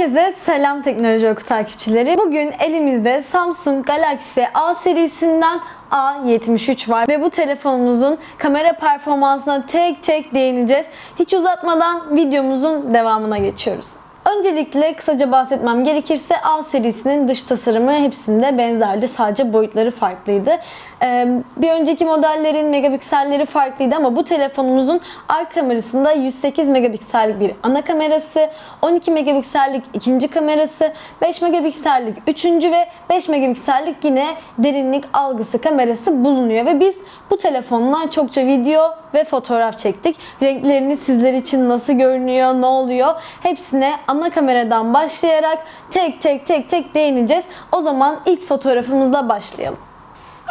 Herkese selam teknoloji oku takipçileri. Bugün elimizde Samsung Galaxy A serisinden A73 var ve bu telefonumuzun kamera performansına tek tek değineceğiz. Hiç uzatmadan videomuzun devamına geçiyoruz. Öncelikle kısaca bahsetmem gerekirse A serisinin dış tasarımı hepsinde benzerdi. Sadece boyutları farklıydı. Ee, bir önceki modellerin megapikselleri farklıydı ama bu telefonumuzun arka kamerasında 108 megapiksellik bir ana kamerası, 12 megapiksellik ikinci kamerası, 5 megapiksellik üçüncü ve 5 megapiksellik yine derinlik algısı kamerası bulunuyor ve biz bu telefonla çokça video ve fotoğraf çektik. Renklerini sizler için nasıl görünüyor, ne oluyor hepsine ana kameradan başlayarak tek tek tek tek değineceğiz. O zaman ilk fotoğrafımızla başlayalım.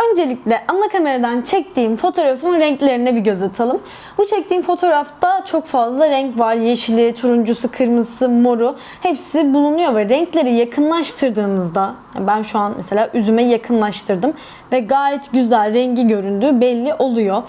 Öncelikle ana kameradan çektiğim fotoğrafın renklerine bir göz atalım. Bu çektiğim fotoğrafta çok fazla renk var. Yeşili, turuncusu, kırmızısı, moru hepsi bulunuyor ve renkleri yakınlaştırdığınızda ben şu an mesela üzüme yakınlaştırdım ve gayet güzel rengi göründüğü belli oluyor.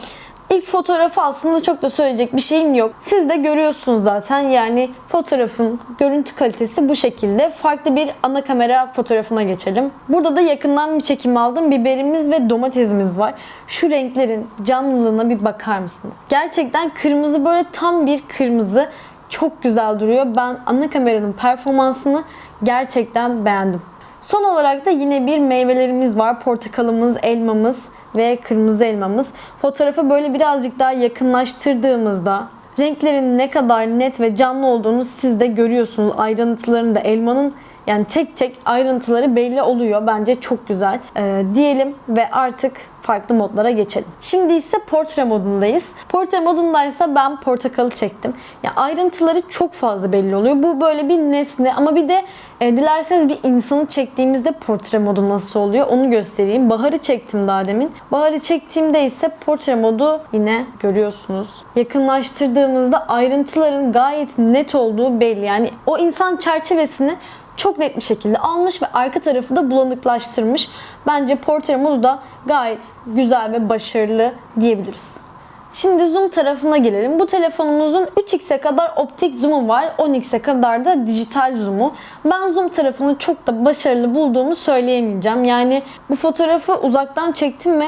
İlk fotoğrafı aslında çok da söyleyecek bir şeyim yok. Siz de görüyorsunuz zaten yani fotoğrafın görüntü kalitesi bu şekilde. Farklı bir ana kamera fotoğrafına geçelim. Burada da yakından bir çekim aldım. Biberimiz ve domatesimiz var. Şu renklerin canlılığına bir bakar mısınız? Gerçekten kırmızı böyle tam bir kırmızı. Çok güzel duruyor. Ben ana kameranın performansını gerçekten beğendim. Son olarak da yine bir meyvelerimiz var. Portakalımız, elmamız ve kırmızı elmamız. Fotoğrafa böyle birazcık daha yakınlaştırdığımızda renklerin ne kadar net ve canlı olduğunu siz de görüyorsunuz. Ayrıntılarında elmanın yani tek tek ayrıntıları belli oluyor. Bence çok güzel. Ee, diyelim ve artık farklı modlara geçelim. Şimdi ise portre modundayız. Portre modundaysa ben portakalı çektim. Ya ayrıntıları çok fazla belli oluyor. Bu böyle bir nesne ama bir de e, dilerseniz bir insanı çektiğimizde portre modu nasıl oluyor onu göstereyim. Baharı çektim daha demin. Baharı çektiğimde ise portre modu yine görüyorsunuz. Yakınlaştırdığımızda ayrıntıların gayet net olduğu belli. Yani o insan çerçevesini çok net bir şekilde almış ve arka tarafı da bulanıklaştırmış. Bence portre modu da gayet güzel ve başarılı diyebiliriz. Şimdi zoom tarafına gelelim. Bu telefonumuzun 3x'e kadar optik zoom'u var. 10x'e kadar da dijital zoom'u. Ben zoom tarafını çok da başarılı bulduğumu söyleyemeyeceğim. Yani bu fotoğrafı uzaktan çektim ve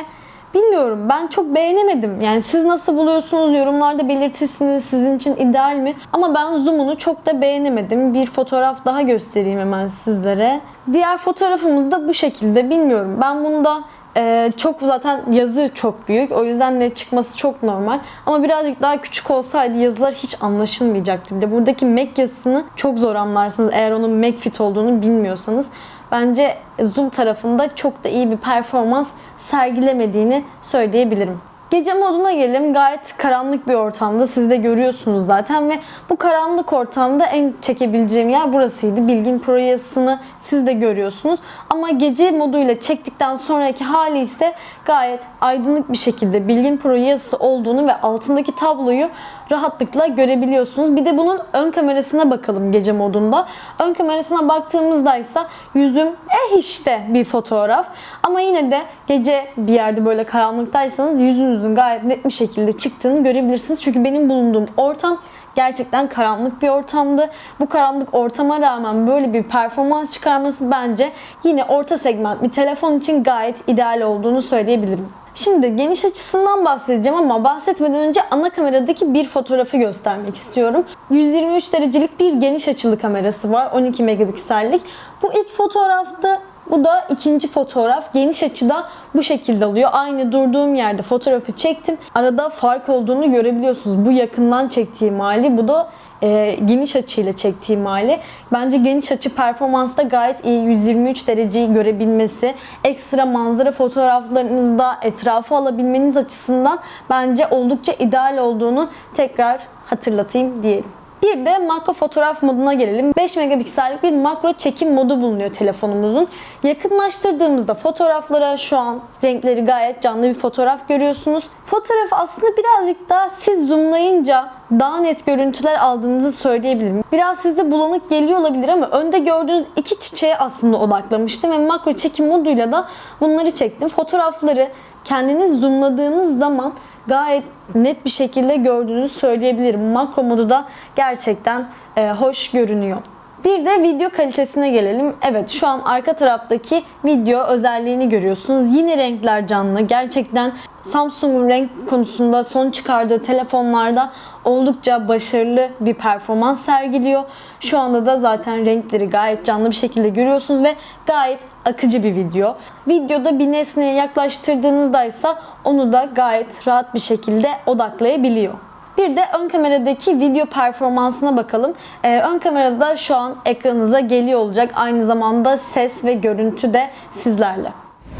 Bilmiyorum ben çok beğenemedim. Yani siz nasıl buluyorsunuz yorumlarda belirtirsiniz sizin için ideal mi? Ama ben zoom'unu çok da beğenemedim. Bir fotoğraf daha göstereyim hemen sizlere. Diğer fotoğrafımız da bu şekilde bilmiyorum. Ben bunda ee, çok zaten yazı çok büyük. O yüzden net çıkması çok normal. Ama birazcık daha küçük olsaydı yazılar hiç anlaşılmayacaktı. Bir de buradaki Mac yazısını çok zor anlarsınız eğer onun Macfit olduğunu bilmiyorsanız. Bence Zoom tarafında çok da iyi bir performans sergilemediğini söyleyebilirim. Gece moduna gelelim. Gayet karanlık bir ortamda. Siz de görüyorsunuz zaten ve bu karanlık ortamda en çekebileceğim yer burasıydı. Bilgin Pro yazısını siz de görüyorsunuz. Ama gece moduyla çektikten sonraki hali ise gayet aydınlık bir şekilde Bilgin Pro yazısı olduğunu ve altındaki tabloyu rahatlıkla görebiliyorsunuz. Bir de bunun ön kamerasına bakalım gece modunda. Ön kamerasına baktığımızda ise yüzüm eh işte bir fotoğraf. Ama yine de gece bir yerde böyle karanlıktaysanız yüzünüzün gayet net bir şekilde çıktığını görebilirsiniz. Çünkü benim bulunduğum ortam gerçekten karanlık bir ortamdı. Bu karanlık ortama rağmen böyle bir performans çıkarması bence yine orta segment bir telefon için gayet ideal olduğunu söyleyebilirim. Şimdi geniş açısından bahsedeceğim ama bahsetmeden önce ana kameradaki bir fotoğrafı göstermek istiyorum. 123 derecelik bir geniş açılı kamerası var. 12 megapiksellik. Bu ilk fotoğrafta bu da ikinci fotoğraf. Geniş açıda bu şekilde alıyor. Aynı durduğum yerde fotoğrafı çektim. Arada fark olduğunu görebiliyorsunuz. Bu yakından çektiğim hali. Bu da e, geniş açıyla çektiğim hali. Bence geniş açı performansta gayet iyi. 123 dereceyi görebilmesi, ekstra manzara fotoğraflarınızda etrafı alabilmeniz açısından bence oldukça ideal olduğunu tekrar hatırlatayım diyelim. Bir de makro fotoğraf moduna gelelim. 5 megapiksellik bir makro çekim modu bulunuyor telefonumuzun. Yakınlaştırdığımızda fotoğraflara şu an renkleri gayet canlı bir fotoğraf görüyorsunuz. Fotoğraf aslında birazcık daha siz zoomlayınca daha net görüntüler aldığınızı söyleyebilirim. Biraz sizde bulanık geliyor olabilir ama önde gördüğünüz iki çiçeğe aslında odaklamıştım ve makro çekim moduyla da bunları çektim. Fotoğrafları kendiniz zoomladığınız zaman gayet net bir şekilde gördüğünüzü söyleyebilirim. Makro modu da gerçekten e, hoş görünüyor. Bir de video kalitesine gelelim. Evet şu an arka taraftaki video özelliğini görüyorsunuz. Yine renkler canlı. Gerçekten Samsung'un renk konusunda son çıkardığı telefonlarda oldukça başarılı bir performans sergiliyor. Şu anda da zaten renkleri gayet canlı bir şekilde görüyorsunuz ve gayet akıcı bir video. Videoda bir nesneye yaklaştırdığınızda ise onu da gayet rahat bir şekilde odaklayabiliyor. Bir de ön kameradaki video performansına bakalım. Ee, ön kamerada şu an ekranınıza geliyor olacak. Aynı zamanda ses ve görüntü de sizlerle.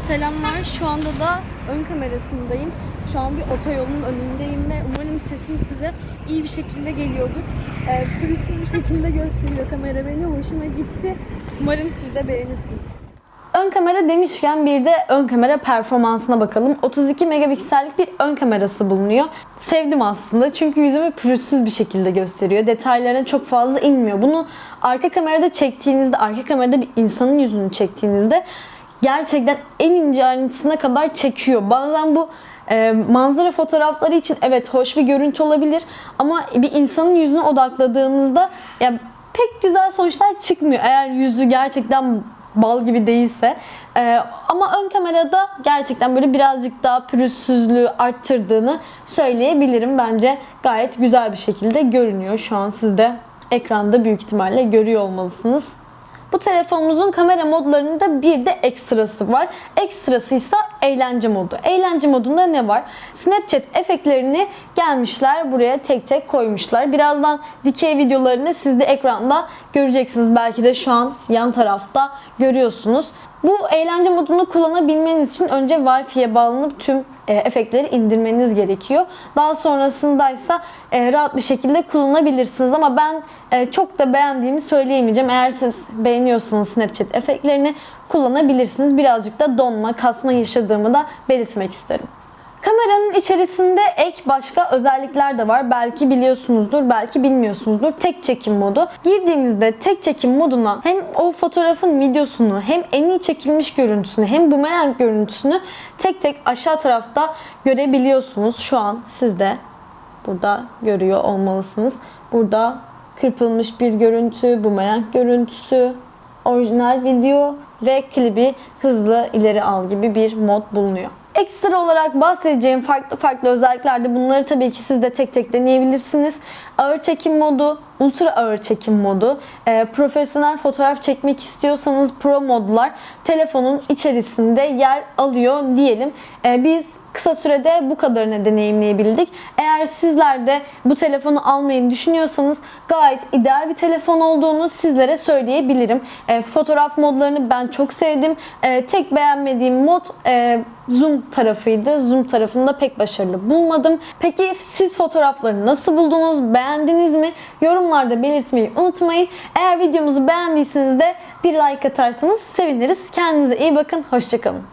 Selamlar. Şu anda da ön kamerasındayım. Şu an bir otoyolun önündeyim ve umarım sesim size iyi bir şekilde geliyordur. Ee, pürüzsüz bir şekilde gösteriyor kamera beni. Hoşuma gitti. Umarım siz de beğenirsiniz. Ön kamera demişken bir de ön kamera performansına bakalım. 32 megapiksellik bir ön kamerası bulunuyor. Sevdim aslında çünkü yüzümü pürüzsüz bir şekilde gösteriyor. Detaylarına çok fazla inmiyor. Bunu arka kamerada çektiğinizde, arka kamerada bir insanın yüzünü çektiğinizde gerçekten en ince ayrıntısına kadar çekiyor. Bazen bu e, manzara fotoğrafları için evet hoş bir görüntü olabilir ama bir insanın yüzüne odakladığınızda ya pek güzel sonuçlar çıkmıyor. Eğer yüzü gerçekten bal gibi değilse. Ee, ama ön kamerada gerçekten böyle birazcık daha pürüzsüzlüğü arttırdığını söyleyebilirim. Bence gayet güzel bir şekilde görünüyor. Şu an siz de ekranda büyük ihtimalle görüyor olmalısınız. Bu telefonumuzun kamera modlarında bir de ekstrası var. Ekstrası ise eğlence modu. Eğlence modunda ne var? Snapchat efektlerini gelmişler buraya tek tek koymuşlar. Birazdan dikey videolarını siz de ekranda göreceksiniz. Belki de şu an yan tarafta görüyorsunuz. Bu eğlence modunu kullanabilmeniz için önce Wi-Fi'ye bağlanıp tüm e, efektleri indirmeniz gerekiyor. Daha sonrasında ise e, rahat bir şekilde kullanabilirsiniz ama ben e, çok da beğendiğimi söyleyemeyeceğim. Eğer siz beğeniyorsanız Snapchat efektlerini kullanabilirsiniz. Birazcık da donma, kasma yaşadığımı da belirtmek isterim. Kameranın içerisinde ek başka özellikler de var. Belki biliyorsunuzdur, belki bilmiyorsunuzdur. Tek çekim modu. Girdiğinizde tek çekim moduna hem o fotoğrafın videosunu hem en iyi çekilmiş görüntüsünü hem bumerang görüntüsünü tek tek aşağı tarafta görebiliyorsunuz. Şu an siz de burada görüyor olmalısınız. Burada kırpılmış bir görüntü, bumerang görüntüsü, orijinal video ve klibi hızlı ileri al gibi bir mod bulunuyor. Ekstra olarak bahsedeceğim farklı farklı özellikler de bunları tabii ki siz de tek tek deneyebilirsiniz. Ağır çekim modu, ultra ağır çekim modu, e, profesyonel fotoğraf çekmek istiyorsanız pro modlar telefonun içerisinde yer alıyor diyelim. E, biz kısa sürede bu kadarını deneyimleyebildik. Eğer sizler de bu telefonu almayı düşünüyorsanız gayet ideal bir telefon olduğunu sizlere söyleyebilirim. E, fotoğraf modlarını ben çok sevdim. E, tek beğenmediğim mod e, zoom tarafıydı. Zoom tarafında pek başarılı bulmadım. Peki siz fotoğrafları nasıl buldunuz? Beğendiniz mi? Yorumlarda belirtmeyi unutmayın. Eğer videomuzu beğendiyseniz de bir like atarsanız seviniriz. Kendinize iyi bakın. Hoşçakalın.